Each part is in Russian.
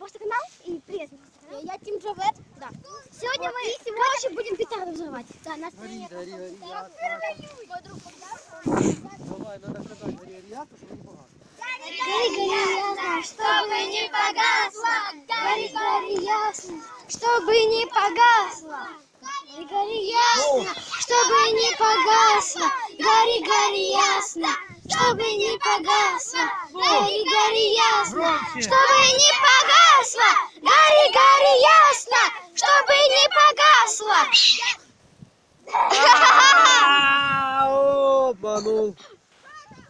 просто канал и привет. Я Тим Джавет. Да. Сегодня мы, короче, будем петарду взрывать. Да, нас Гори, гори, гори, я. Давай, надо сказать, гори, гори, я, чтобы не погас. Гори, гори, ясно, чтобы не погасло. Гори, гори, ясно, чтобы не погасло. Гори, гори, ясно, чтобы не погасло. Гори, гори, ясно, чтобы не погасло. Гори, гори, ясно, чтобы не погасло. Гори, гори, ясно, чтобы не погасло. Обманул.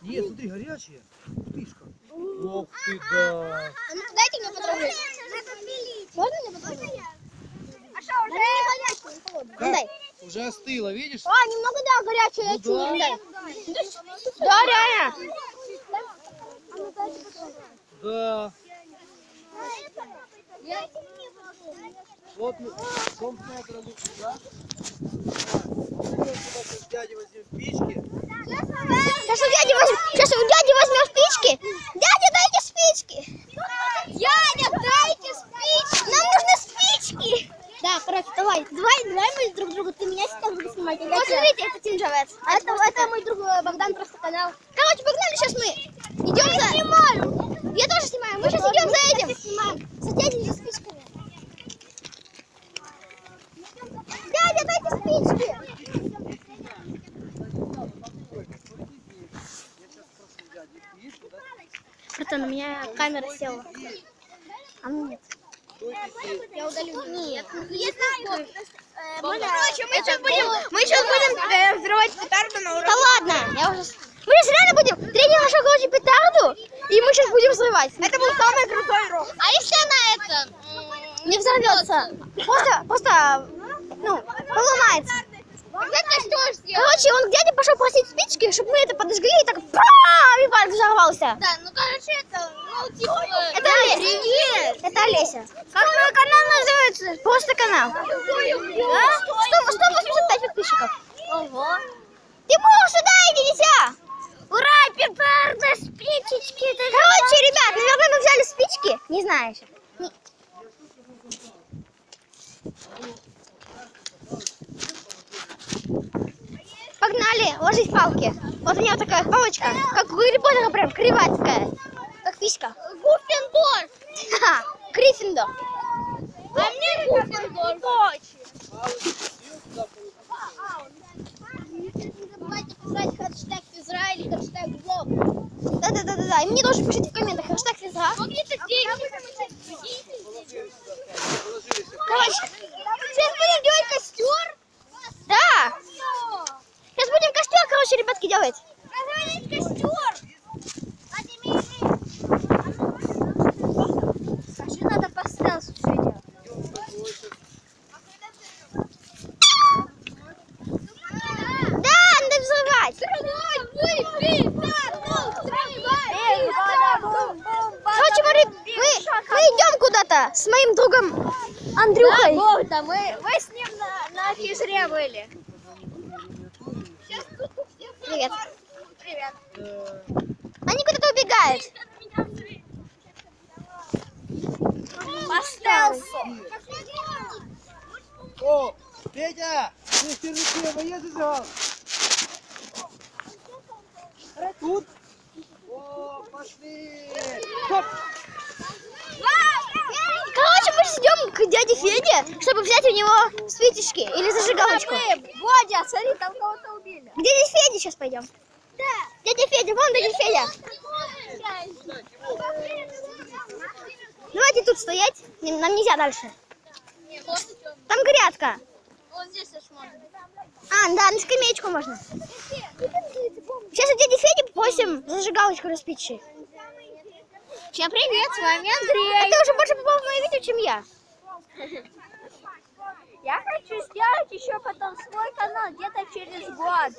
Нет, смотри, горячая. Птышка. Ох ты, да. Ну, дайте мне потрогать. Можно мне потрогать? Что, уже не? Дай. Уже остыла, видишь? А, немного, да, горячая, я Ну чую. да. Дай. Да, реально. Да. Вот мы, собственно, продукты, да? Сейчас спички. У дяди возьмем, сейчас у дяди возьмем спички. Дядя, дайте спички. Дядя, дайте спички. Нам нужны спички. Да, короче, давай, давай, давай мы друг другу, ты меня сейчас будешь снимать. Вот смотрите, это Тим Джавет. А это, это мой друг э, Богдан, просто канал. Короче, погнали, сейчас мы идем за... снимаю. Я тоже снимаю, мы сейчас идем за этим. За дядей за спичками. Дядя, дайте спички. Братан, у меня камера села. А мне нет. Я удалю. Нет. Нет, Короче, мы сейчас будем, мы сейчас будем взрывать петарду на уроке. Да ладно, я уже... Мы сейчас реально будем тренер нашел, короче, петарду, и мы сейчас будем взрывать. Это был самый крутой урок. А если она это... Не взорвется. Просто, просто, ну, поломается. Короче, он к дяде пошел просить спички, чтобы мы это подожгли, и так пам, и парк взорвался. Да, ну короче, это. Это Олеся. Это Олеся. Как твой канал называется? Просто канал. Да? 100, 185 подписчиков. Ого. Тимур, сюда иди, дитя. Ура, петарда, спичечки. Короче, ребят, наверное, мы взяли спички. Не знаю еще. Не- Погнали, ложись палки. Вот у меня вот такая палочка, как у Гарри Поттера прям, криватская. Писька. Гуффендорф. Ха, Гриффиндор. А мне. Не забывайте писать хэштег Израиль, хэштег блог. Да-да-да-да. И мне тоже пишите в комментах хэштег Израиль. Сколько денег? Короче, сейчас будем делать костер. Да. Сейчас будем костер, короче, ребятки, делать. Скажи, надо по стелсу все делать. Да, надо взрывать. Короче, мы, мы, мы идем куда-то с моим другом Андрюхой. Богда, мы, мы с ним на, на физре были. Привет. Привет. Они куда-то убегают. По стелсу. О, Петя, ты в чернике воеды взял? Тут? О, пошли! Стоп! Короче, мы ждем к дяде Феде, чтобы взять у него спичечки или зажигалочку. Бодя, смотри, там кого-то убили. К дяде Феде сейчас пойдем. Да. Дядя Федя, вон дядя Федя. Давайте тут стоять. Нам нельзя дальше. Там грядка. Вот здесь аж можно. А, да, на скамеечку можно. Сейчас у дяди Феди попросим зажигалочку распичи. Всем привет, с вами Андрей. А ты уже больше попал в мое видео, чем я. Я хочу сделать еще потом свой канал где-то через год.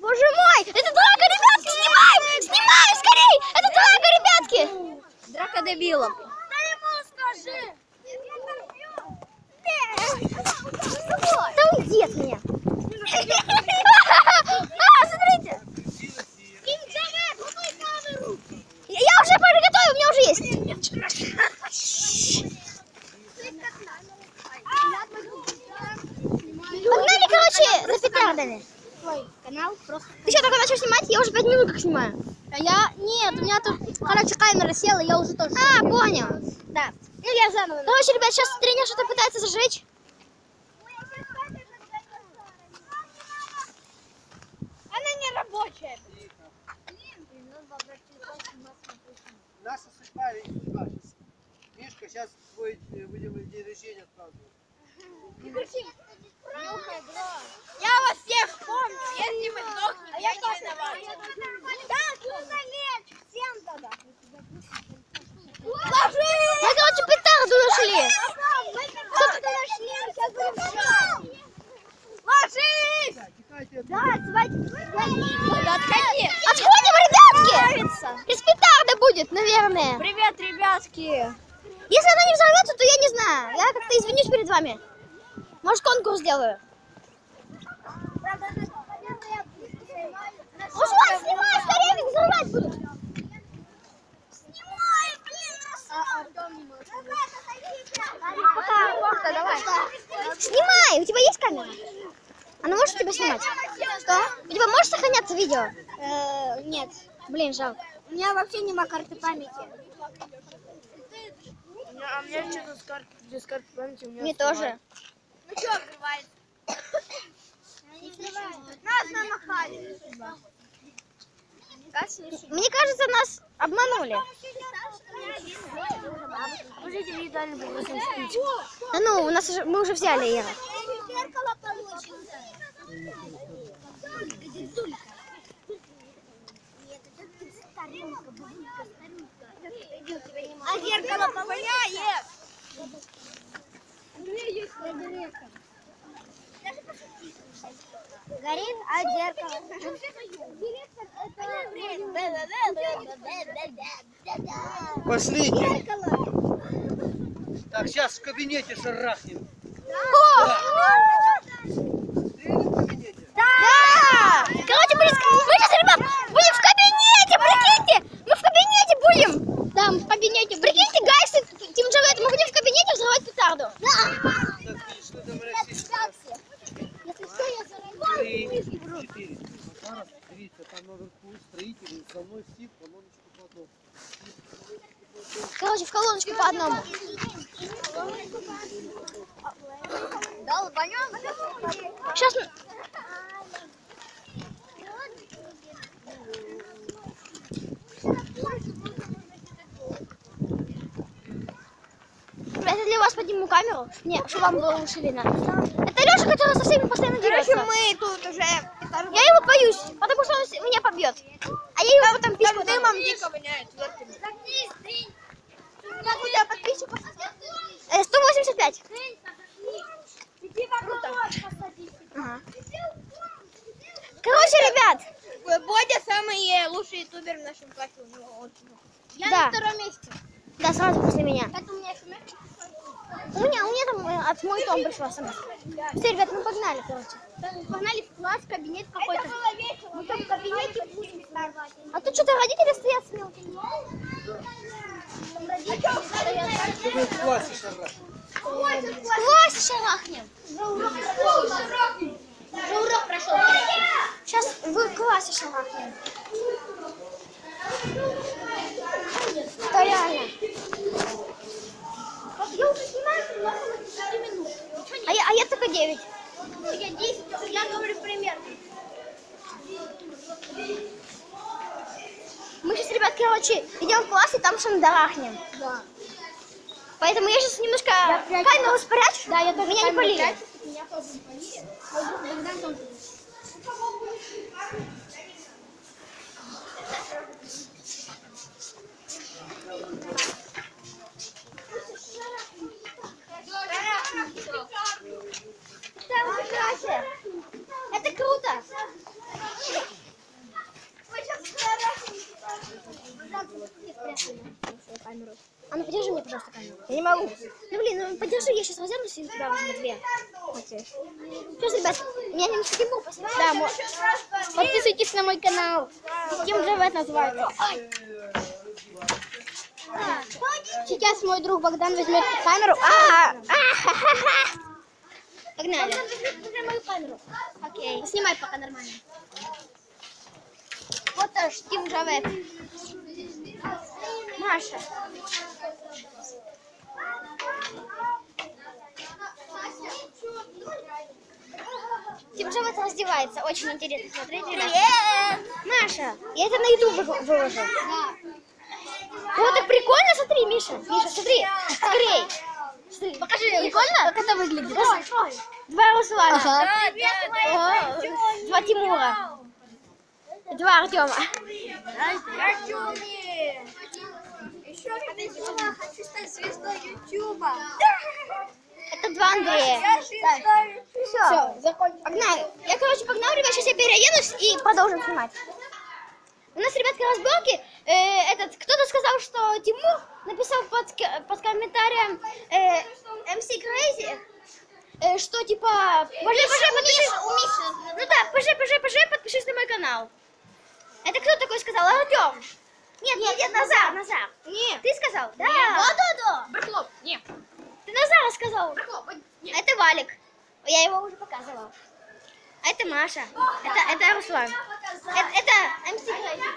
Боже мой, это драка, ребятки, снимаем! Снимаем, скорей! Это драка, ребятки! Драка дебилов. Да уйди от меня. А, смотрите. Я уже приготовил, у меня уже есть. Погнали, за петардами. канал просто... Ты что, только начал снимать? Я уже пять минут как снимаю. А я... Нет, у меня тут, короче, камера села, я уже тоже... А, понял. Да. Ну, я заново. Короче, ребят, сейчас тренер что-то пытается зажечь. Она не рабочая. Наша судьба не сейчас. Мишка, сейчас твой э, будем день рождения отпраздновать. Я вас всех помню. Если вы сдохнете, я не виноват. Так, нужно лечь. Всем тогда. Мы, короче, петарду нашли. Ложись! Да, давайте. Отходи. Отходим, ребятки! Без петарда будет, наверное. Привет, ребятки. Если она не взорвется, то я не знаю. Я как-то извинюсь перед вами. Может, конкурс сделаю. Руслан, снимай, скорее ведь взрывать будут. Снимай, блин, давай. Снимай, у тебя есть камера? Она может тебя снимать? Что? У тебя может сохраняться видео? нет. Блин, жалко. У меня вообще нема карты памяти. А у меня что-то с карты, без карты памяти у меня Мне тоже. Что открывается? Нас намахали. Мне кажется, нас обманули. Да ну, у нас уже, мы уже взяли Ира. Пошли. Так, сейчас в кабинете шарахнем. В кабинете? Да! Короче, мы, мы сейчас, ребят, будем в кабинете, прикиньте! Мы в кабинете будем! Да, мы в кабинете. Прикиньте, Гайс и Тим Джавет, мы будем в кабинете взрывать петарду. Да! Так, ты что там расчистишь? Если что, я взорву. Три, четыре. Зараз, дивіться, там наверху строители, за мной стив, колоночку по одному. Короче, колоночку по одному. Сейчас... Это для вас подниму камеру, не, чтобы вам было лучше видно. Это Леша, который со всеми постоянно дерется. мы тут уже Я его боюсь, потому что он меня побьет. А я его потом письку дам. дымом дико воняет. Как у тебя подписчиков? Э, 185. Круто. Ага. Короче, ребят, Бодя самый лучший ютубер в нашем классе. У него очень Я на втором месте. Да, сразу после меня. У меня смс? У меня, у меня там э, от мой том пришла смс. Все, ребят, мы погнали, короче. Погнали в класс, кабинет какой-то. Это было весело. Мы там в кабинете будем сорвать. А тут что-то родители стоят с мелкими. Ты в классе шарахнем. В классе шарахнем. Уже урок прошел. Сейчас в классе шарахнем. Да реально. Я уже снимаю, но 4 минуты. А я, а я только 9. Я 10, я говорю примерно. Мы сейчас, ребят, короче, идем в класс и там шандарахнем. Да. Поэтому я сейчас немножко камеру спрячу. Да, я тоже Меня не полили. Меня тоже не полили. камеру. А ну подержи мне, пожалуйста, камеру. Я не могу. Ну блин, ну подержи, я сейчас возьму и у тебя возьму две. Окей. Что ж, ребят, меня немножко дыму посмотрите. Да, мо... подписывайтесь на мой канал. Ким же в это называется. Сейчас мой друг Богдан возьмет камеру. А, -а, -а, а, а. Погнали. Мою камеру. Окей. Снимай пока нормально. Вот аж Тим Джавет. Маша. Тимоша вот раздевается. Очень интересно смотреть. Привет! Маша, я это на YouTube выложу. Вот так прикольно, смотри, Миша. Миша, смотри, скорей. Покажи, прикольно? Как это выглядит? Ой, ой. Два Руслана. Ага. Да, да. Два Тимура. Два Артема. Артем. Еще повезло, хочу стать звездой Ютуба. Это два Андрея. Я звезда Ютуба. Все, закончим. Погнали. Я, короче, погнал, ребят, сейчас я переоденусь и продолжим снимать. У нас, ребятки, разборки. Э, этот, кто-то сказал, что Тимур написал под, под комментарием э, MC Crazy, э, что типа... Пожалуйста, пожи, подпишись. У Миши. Ну да, пожалуйста, пожалуйста, пожалуйста, подпишись на мой канал. Это кто такой сказал? Артем. Нет, нет, нет, Назар, Назар. Нет. Ты сказал? Да. Да, да, да. Брахлоп, нет. Ты Назар сказал. Брахлоп, нет. Это Валик. Я его уже показывал. Это Маша. Это, это Руслан. Это, это МС. А я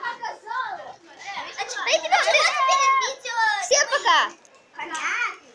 показала. А, а, а, а, а, а, а, а, а,